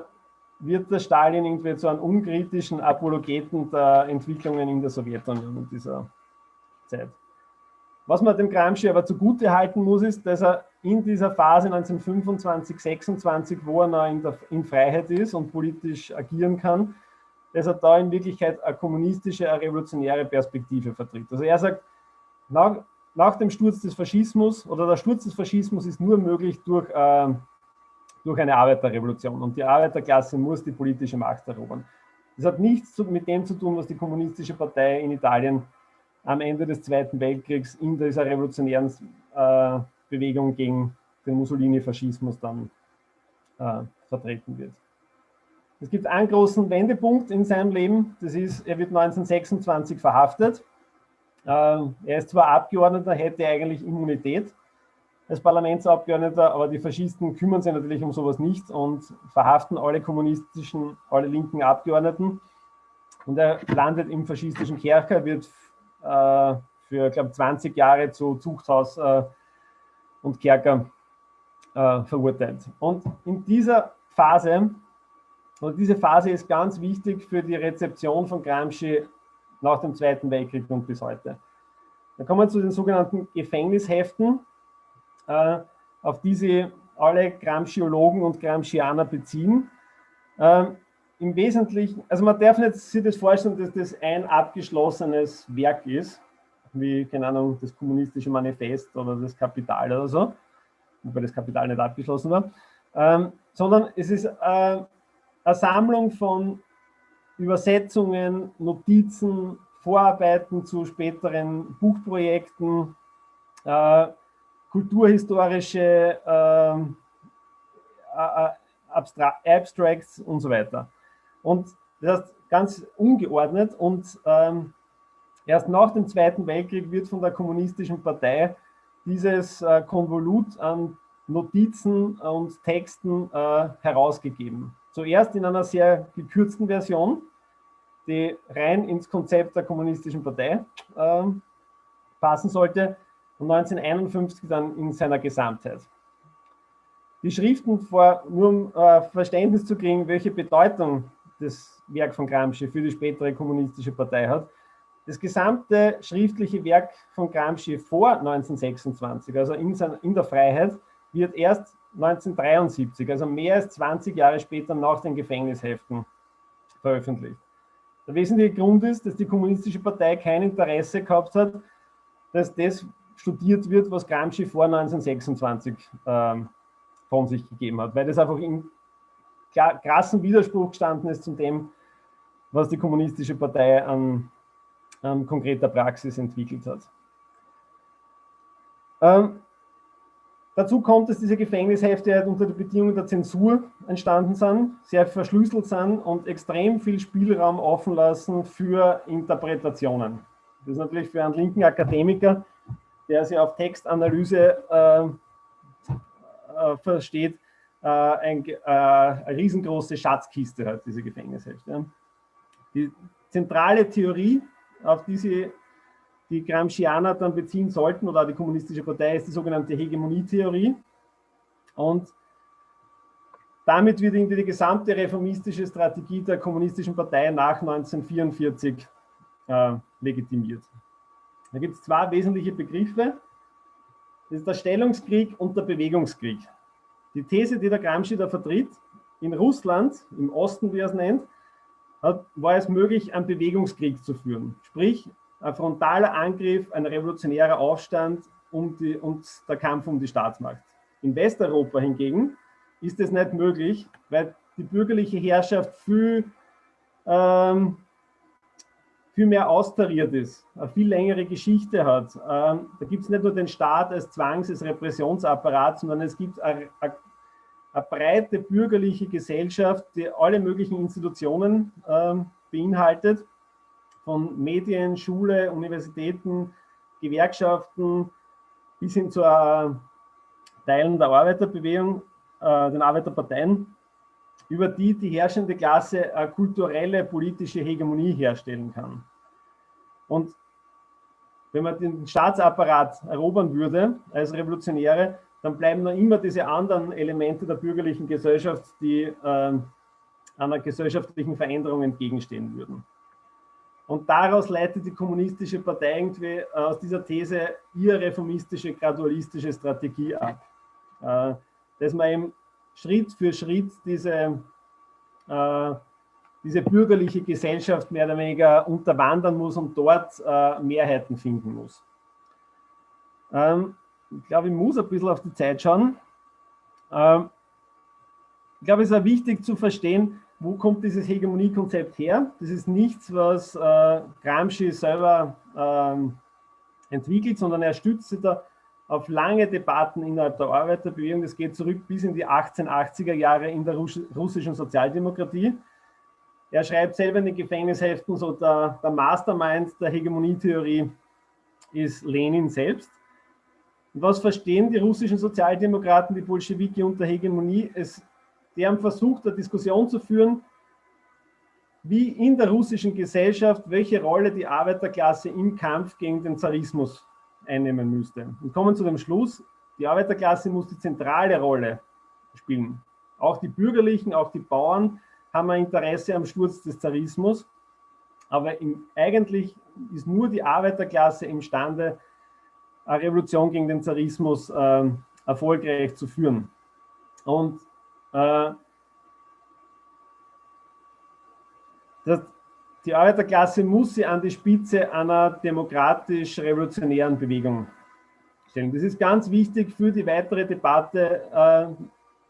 wird der Stalin irgendwie zu einem unkritischen Apologeten der Entwicklungen in der Sowjetunion in dieser Zeit. Was man dem Gramsci aber zugute halten muss, ist, dass er in dieser Phase 1925, 26, wo er noch in, der, in Freiheit ist und politisch agieren kann, dass er da in Wirklichkeit eine kommunistische, eine revolutionäre Perspektive vertritt. Also er sagt, nach, nach dem Sturz des Faschismus oder der Sturz des Faschismus ist nur möglich durch äh, durch eine Arbeiterrevolution. Und die Arbeiterklasse muss die politische Macht erobern. Das hat nichts mit dem zu tun, was die kommunistische Partei in Italien am Ende des Zweiten Weltkriegs in dieser revolutionären äh, Bewegung gegen den Mussolini-Faschismus dann äh, vertreten wird. Es gibt einen großen Wendepunkt in seinem Leben, das ist, er wird 1926 verhaftet. Äh, er ist zwar Abgeordneter, hätte eigentlich Immunität, als Parlamentsabgeordneter, aber die Faschisten kümmern sich natürlich um sowas nicht und verhaften alle kommunistischen, alle linken Abgeordneten. Und er landet im faschistischen Kerker, wird für, glaube 20 Jahre zu Zuchthaus äh, und Kerker äh, verurteilt. Und in dieser Phase, und diese Phase ist ganz wichtig für die Rezeption von Gramsci nach dem Zweiten Weltkrieg und bis heute. Dann kommen wir zu den sogenannten Gefängnisheften äh, auf die sich alle Gramsciologen und Gramscianer beziehen. Im Wesentlichen, also man darf nicht sich das vorstellen, dass das ein abgeschlossenes Werk ist, wie, keine Ahnung, das kommunistische Manifest oder das Kapital oder so, wobei das Kapital nicht abgeschlossen war, ähm, sondern es ist äh, eine Sammlung von Übersetzungen, Notizen, Vorarbeiten zu späteren Buchprojekten, äh, kulturhistorische äh, Abstracts und so weiter. Und das ist ganz ungeordnet und ähm, erst nach dem Zweiten Weltkrieg wird von der Kommunistischen Partei dieses äh, Konvolut an Notizen und Texten äh, herausgegeben. Zuerst in einer sehr gekürzten Version, die rein ins Konzept der Kommunistischen Partei äh, passen sollte, und 1951 dann in seiner Gesamtheit. Die Schriften, vor, nur um äh, Verständnis zu kriegen, welche Bedeutung das Werk von Gramsci für die spätere kommunistische Partei hat. Das gesamte schriftliche Werk von Gramsci vor 1926, also in, in der Freiheit, wird erst 1973, also mehr als 20 Jahre später nach den Gefängnisheften veröffentlicht. Der wesentliche Grund ist, dass die Kommunistische Partei kein Interesse gehabt hat, dass das studiert wird, was Gramsci vor 1926 ähm, von sich gegeben hat, weil das einfach in, krassen Widerspruch gestanden ist zu dem, was die kommunistische Partei an, an konkreter Praxis entwickelt hat. Ähm, dazu kommt, dass diese Gefängnishefte halt unter den Bedingungen der Zensur entstanden sind, sehr verschlüsselt sind und extrem viel Spielraum offen lassen für Interpretationen. Das ist natürlich für einen linken Akademiker, der sich auf Textanalyse äh, äh, versteht, äh, ein, äh, eine riesengroße Schatzkiste hat, diese Gefängnishefte. Die zentrale Theorie, auf die sie die Gramscianer dann beziehen sollten, oder die Kommunistische Partei, ist die sogenannte Hegemonietheorie. Und damit wird irgendwie die gesamte reformistische Strategie der Kommunistischen Partei nach 1944 äh, legitimiert. Da gibt es zwei wesentliche Begriffe. Das ist der Stellungskrieg und der Bewegungskrieg. Die These, die der Gramsci da vertritt, in Russland, im Osten, wie er es nennt, hat, war es möglich, einen Bewegungskrieg zu führen. Sprich, ein frontaler Angriff, ein revolutionärer Aufstand um die, und der Kampf um die Staatsmacht. In Westeuropa hingegen ist es nicht möglich, weil die bürgerliche Herrschaft viel, ähm, viel mehr austariert ist, eine viel längere Geschichte hat. Ähm, da gibt es nicht nur den Staat als Zwangs-, als Repressionsapparat, sondern es gibt eine, eine, eine breite bürgerliche Gesellschaft, die alle möglichen Institutionen ähm, beinhaltet von Medien, Schule, Universitäten, Gewerkschaften bis hin zu Teilen der Arbeiterbewegung, äh, den Arbeiterparteien, über die die herrschende Klasse eine kulturelle, politische Hegemonie herstellen kann. Und wenn man den Staatsapparat erobern würde als Revolutionäre, dann bleiben noch immer diese anderen Elemente der bürgerlichen Gesellschaft, die äh, einer gesellschaftlichen Veränderung entgegenstehen würden. Und daraus leitet die kommunistische Partei irgendwie äh, aus dieser These ihre reformistische, gradualistische Strategie ab. Äh, dass man eben Schritt für Schritt diese, äh, diese bürgerliche Gesellschaft mehr oder weniger unterwandern muss und dort Mehrheiten finden muss. Ähm, ich glaube, ich muss ein bisschen auf die Zeit schauen. Ähm, ich glaube, es ist auch wichtig zu verstehen, wo kommt dieses Hegemoniekonzept her? Das ist nichts, was äh, Gramsci selber ähm, entwickelt, sondern er stützt sich da auf lange Debatten innerhalb der Arbeiterbewegung. Das geht zurück bis in die 1880er Jahre in der russischen Sozialdemokratie. Er schreibt selber in den Gefängnisheften, so der, der Mastermind der Hegemonietheorie ist Lenin selbst. Und was verstehen die russischen Sozialdemokraten, die Bolschewiki unter Hegemonie? Es die haben versucht, eine Diskussion zu führen, wie in der russischen Gesellschaft, welche Rolle die Arbeiterklasse im Kampf gegen den Zarismus einnehmen müsste. Und kommen zu dem Schluss, die Arbeiterklasse muss die zentrale Rolle spielen. Auch die Bürgerlichen, auch die Bauern haben ein Interesse am Sturz des Zarismus, aber im, eigentlich ist nur die Arbeiterklasse imstande, eine Revolution gegen den Zarismus äh, erfolgreich zu führen. Und äh, das, die Arbeiterklasse muss sie an die Spitze einer demokratisch-revolutionären Bewegung stellen. Das ist ganz wichtig für die weitere Debatte, äh,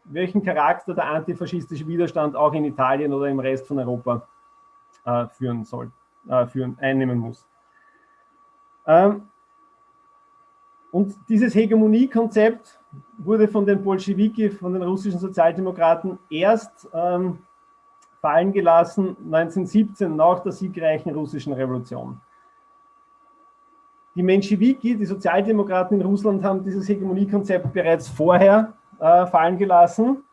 welchen Charakter der antifaschistische Widerstand auch in Italien oder im Rest von Europa äh, führen soll, äh, führen, einnehmen muss. Ähm, und dieses Hegemoniekonzept wurde von den Bolschewiki, von den russischen Sozialdemokraten erst ähm, fallen gelassen 1917 nach der siegreichen russischen Revolution. Die Menschewiki, die Sozialdemokraten in Russland, haben dieses Hegemoniekonzept bereits vorher äh, fallen gelassen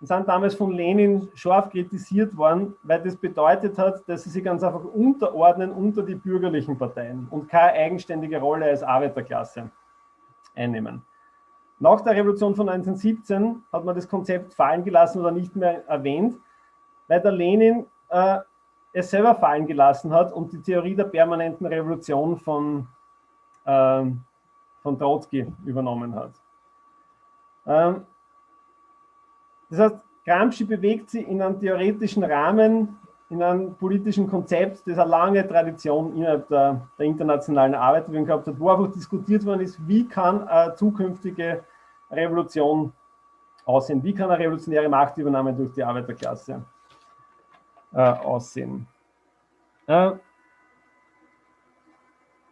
und sind damals von Lenin scharf kritisiert worden, weil das bedeutet hat, dass sie sich ganz einfach unterordnen unter die bürgerlichen Parteien und keine eigenständige Rolle als Arbeiterklasse einnehmen. Nach der Revolution von 1917 hat man das Konzept fallen gelassen oder nicht mehr erwähnt, weil der Lenin äh, es selber fallen gelassen hat und die Theorie der permanenten Revolution von, äh, von Trotzki übernommen hat. Ähm, das heißt, Gramsci bewegt sich in einem theoretischen Rahmen, in einem politischen Konzept, das eine lange Tradition innerhalb der, der internationalen Arbeiterbewegung gehabt hat, wo einfach diskutiert worden ist, wie kann eine zukünftige Revolution aussehen? Wie kann eine revolutionäre Machtübernahme durch die Arbeiterklasse äh, aussehen? Äh,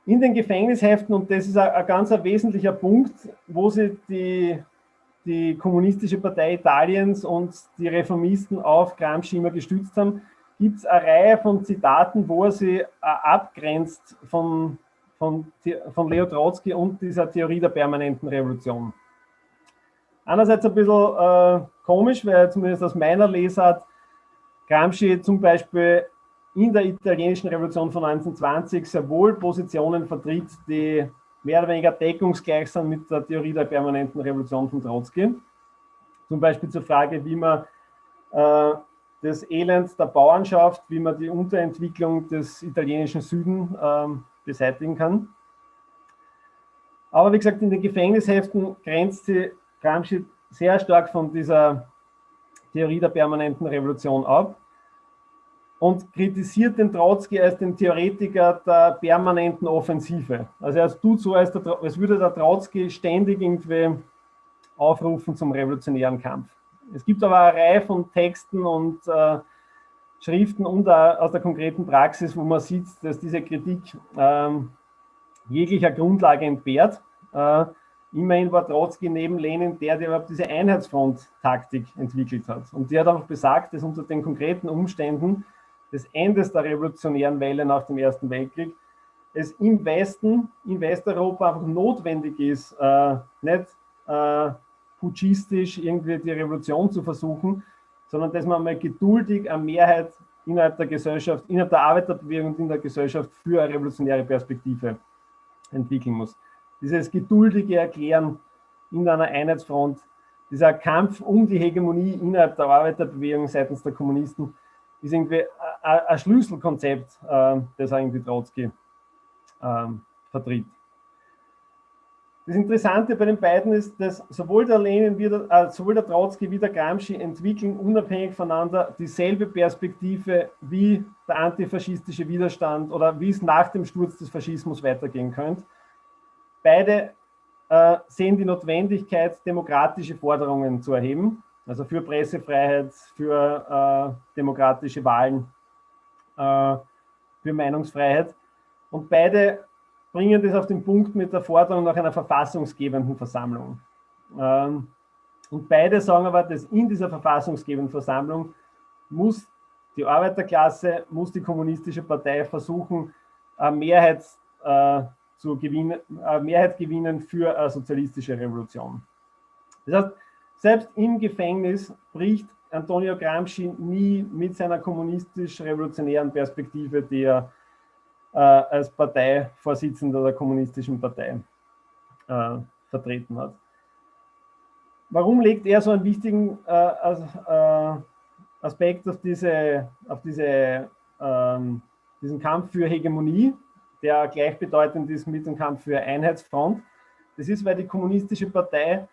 in den Gefängnisheften, und das ist ein, ganz ein wesentlicher Punkt, wo sie die, die Kommunistische Partei Italiens und die Reformisten auf Gramsci immer gestützt haben, gibt es eine Reihe von Zitaten, wo er sie äh, abgrenzt von, von, von Leo Trotsky und dieser Theorie der permanenten Revolution. Einerseits ein bisschen äh, komisch, weil zumindest aus meiner Lesart Gramsci zum Beispiel in der italienischen Revolution von 1920 sehr wohl Positionen vertritt, die mehr oder weniger deckungsgleich sind mit der Theorie der permanenten Revolution von Trotzki. Zum Beispiel zur Frage, wie man äh, das Elend der Bauernschaft, wie man die Unterentwicklung des italienischen Süden äh, beseitigen kann. Aber wie gesagt, in den Gefängnisheften grenzt sie Gramsci sehr stark von dieser Theorie der permanenten Revolution ab und kritisiert den Trotzki als den Theoretiker der permanenten Offensive. Also er tut so, als, der, als würde der Trotzki ständig irgendwie aufrufen zum revolutionären Kampf. Es gibt aber eine Reihe von Texten und äh, Schriften und aus der konkreten Praxis, wo man sieht, dass diese Kritik ähm, jeglicher Grundlage entbehrt. Äh, immerhin war Trotzki neben Lenin der, der überhaupt diese Einheitsfront-Taktik entwickelt hat. Und der hat auch besagt, dass unter den konkreten Umständen des Endes der revolutionären Welle nach dem Ersten Weltkrieg, es im Westen, in Westeuropa einfach notwendig ist, äh, nicht äh, putschistisch irgendwie die Revolution zu versuchen, sondern dass man mal geduldig eine Mehrheit innerhalb der Gesellschaft, innerhalb der Arbeiterbewegung und in der Gesellschaft für eine revolutionäre Perspektive entwickeln muss. Dieses geduldige Erklären in einer Einheitsfront, dieser Kampf um die Hegemonie innerhalb der Arbeiterbewegung seitens der Kommunisten, ist irgendwie ein Schlüsselkonzept, äh, das irgendwie Trotzki ähm, vertritt. Das Interessante bei den beiden ist, dass sowohl der Lenin wie der, äh, sowohl der Trotzki wie der Gramsci entwickeln unabhängig voneinander dieselbe Perspektive wie der antifaschistische Widerstand oder wie es nach dem Sturz des Faschismus weitergehen könnte. Beide äh, sehen die Notwendigkeit, demokratische Forderungen zu erheben also für Pressefreiheit, für äh, demokratische Wahlen, äh, für Meinungsfreiheit. Und beide bringen das auf den Punkt mit der Forderung nach einer verfassungsgebenden Versammlung. Ähm, und beide sagen aber, dass in dieser verfassungsgebenden Versammlung muss die Arbeiterklasse, muss die kommunistische Partei versuchen, eine Mehrheit, äh, zu gewinnen, eine Mehrheit gewinnen für eine sozialistische Revolution. Das heißt, selbst im Gefängnis bricht Antonio Gramsci nie mit seiner kommunistisch-revolutionären Perspektive, die er äh, als Parteivorsitzender der kommunistischen Partei äh, vertreten hat. Warum legt er so einen wichtigen äh, äh Aspekt auf, diese, auf diese, ähm, diesen Kampf für Hegemonie, der gleichbedeutend ist mit dem Kampf für Einheitsfront? Das ist, weil die kommunistische Partei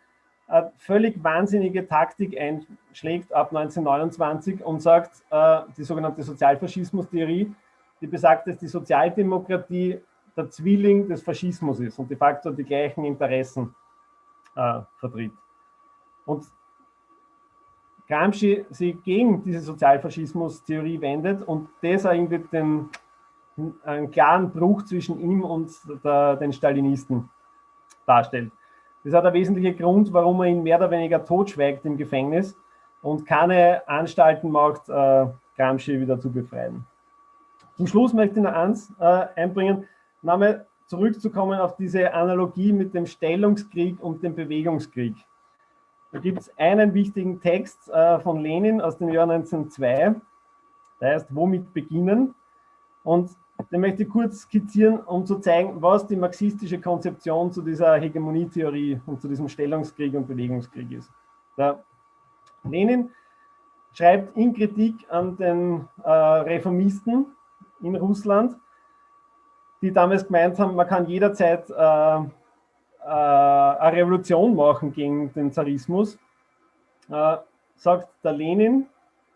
eine völlig wahnsinnige Taktik einschlägt ab 1929 und sagt, äh, die sogenannte Sozialfaschismus-Theorie, die besagt, dass die Sozialdemokratie der Zwilling des Faschismus ist und de facto die gleichen Interessen äh, vertritt. Und Gramsci sich gegen diese Sozialfaschismus-Theorie wendet und das irgendwie den, einen klaren Bruch zwischen ihm und der, den Stalinisten darstellt. Das hat einen wesentlichen Grund, warum er ihn mehr oder weniger totschweigt im Gefängnis und keine Anstalten macht, äh, Gramsci wieder zu befreien. Zum Schluss möchte ich noch eins äh, einbringen, nochmal zurückzukommen auf diese Analogie mit dem Stellungskrieg und dem Bewegungskrieg. Da gibt es einen wichtigen Text äh, von Lenin aus dem Jahr 1902, der heißt Womit beginnen? Und den möchte ich kurz skizzieren, um zu zeigen, was die marxistische Konzeption zu dieser Hegemonietheorie und zu diesem Stellungskrieg und Bewegungskrieg ist. Der Lenin schreibt in Kritik an den äh, Reformisten in Russland, die damals gemeint haben, man kann jederzeit äh, äh, eine Revolution machen gegen den Zarismus, äh, sagt der Lenin,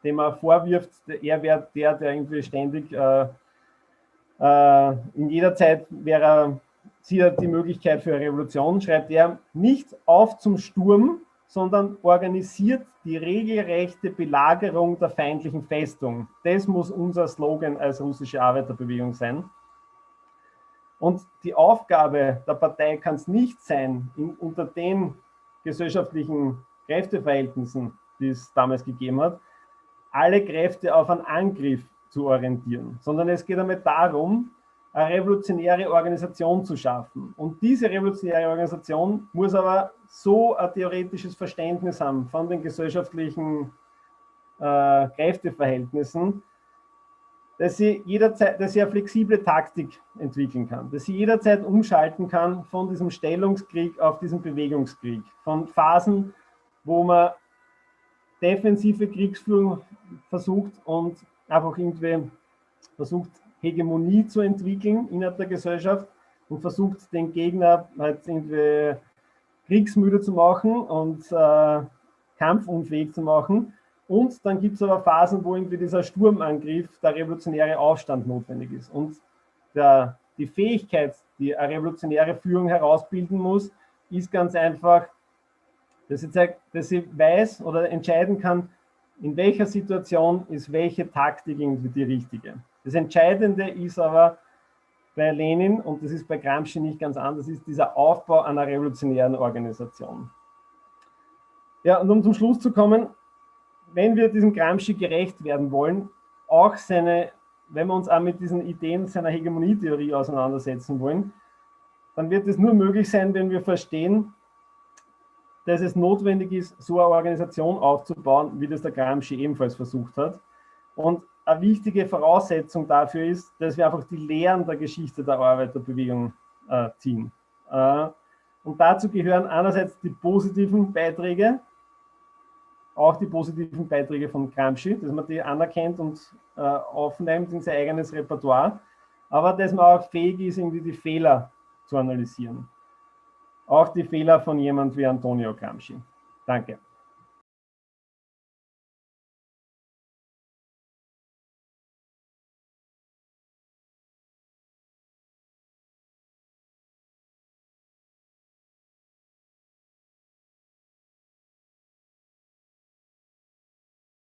dem er vorwirft, er wäre der, der irgendwie ständig äh, in jeder Zeit wäre, sieht er die Möglichkeit für eine Revolution, schreibt er, nicht auf zum Sturm, sondern organisiert die regelrechte Belagerung der feindlichen Festung. Das muss unser Slogan als russische Arbeiterbewegung sein. Und die Aufgabe der Partei kann es nicht sein, in, unter den gesellschaftlichen Kräfteverhältnissen, die es damals gegeben hat, alle Kräfte auf einen Angriff zu orientieren, sondern es geht damit darum, eine revolutionäre Organisation zu schaffen. Und diese revolutionäre Organisation muss aber so ein theoretisches Verständnis haben von den gesellschaftlichen äh, Kräfteverhältnissen, dass sie jederzeit, dass sie eine flexible Taktik entwickeln kann, dass sie jederzeit umschalten kann von diesem Stellungskrieg auf diesen Bewegungskrieg, von Phasen, wo man defensive Kriegsführung versucht und einfach irgendwie versucht, Hegemonie zu entwickeln innerhalb der Gesellschaft und versucht, den Gegner halt irgendwie kriegsmüde zu machen und äh, kampfunfähig zu machen. Und dann gibt es aber Phasen, wo irgendwie dieser Sturmangriff, der revolutionäre Aufstand notwendig ist. Und der, die Fähigkeit, die eine revolutionäre Führung herausbilden muss, ist ganz einfach, dass sie, zeigt, dass sie weiß oder entscheiden kann, in welcher Situation ist welche Taktik irgendwie die richtige. Das Entscheidende ist aber bei Lenin, und das ist bei Gramsci nicht ganz anders, ist dieser Aufbau einer revolutionären Organisation. Ja, und um zum Schluss zu kommen, wenn wir diesem Gramsci gerecht werden wollen, auch seine, wenn wir uns auch mit diesen Ideen seiner Hegemonietheorie auseinandersetzen wollen, dann wird es nur möglich sein, wenn wir verstehen, dass es notwendig ist, so eine Organisation aufzubauen, wie das der Gramsci ebenfalls versucht hat. Und eine wichtige Voraussetzung dafür ist, dass wir einfach die Lehren der Geschichte der Arbeiterbewegung äh, ziehen. Äh, und dazu gehören einerseits die positiven Beiträge, auch die positiven Beiträge von Gramsci, dass man die anerkennt und äh, aufnimmt in sein eigenes Repertoire, aber dass man auch fähig ist, irgendwie die Fehler zu analysieren. Auch die Fehler von jemand wie Antonio Gramsci. Danke.